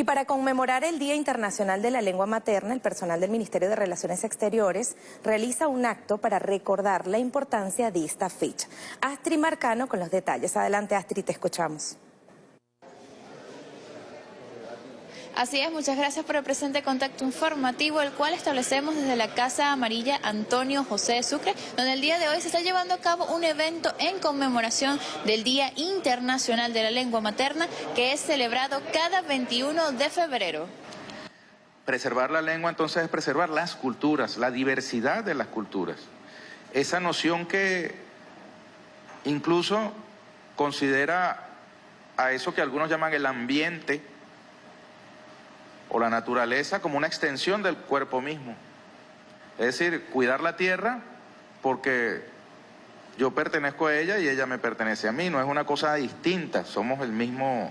Y para conmemorar el Día Internacional de la Lengua Materna, el personal del Ministerio de Relaciones Exteriores realiza un acto para recordar la importancia de esta fecha. Astrid Marcano con los detalles. Adelante Astrid, te escuchamos. Así es, muchas gracias por el presente contacto informativo, el cual establecemos desde la Casa Amarilla Antonio José Sucre, donde el día de hoy se está llevando a cabo un evento en conmemoración del Día Internacional de la Lengua Materna, que es celebrado cada 21 de febrero. Preservar la lengua entonces es preservar las culturas, la diversidad de las culturas. Esa noción que incluso considera a eso que algunos llaman el ambiente, o la naturaleza como una extensión del cuerpo mismo. Es decir, cuidar la tierra porque yo pertenezco a ella y ella me pertenece a mí, no es una cosa distinta, somos el mismo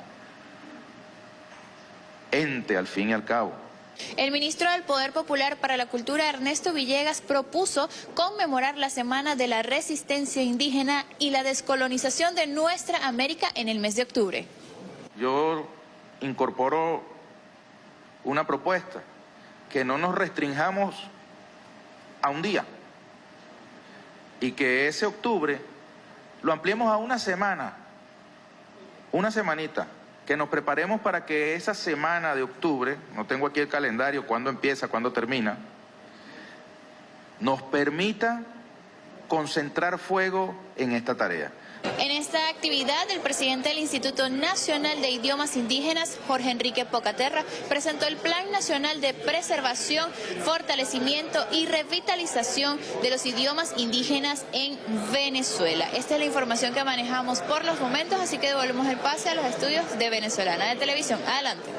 ente al fin y al cabo. El ministro del Poder Popular para la Cultura, Ernesto Villegas, propuso conmemorar la Semana de la Resistencia Indígena y la descolonización de nuestra América en el mes de octubre. Yo incorporo una propuesta, que no nos restringamos a un día y que ese octubre lo ampliemos a una semana, una semanita, que nos preparemos para que esa semana de octubre, no tengo aquí el calendario, cuándo empieza, cuándo termina, nos permita concentrar fuego en esta tarea. En esta actividad, el presidente del Instituto Nacional de Idiomas Indígenas, Jorge Enrique Pocaterra, presentó el Plan Nacional de Preservación, Fortalecimiento y Revitalización de los idiomas indígenas en Venezuela. Esta es la información que manejamos por los momentos, así que devolvemos el pase a los estudios de Venezolana de Televisión. Adelante.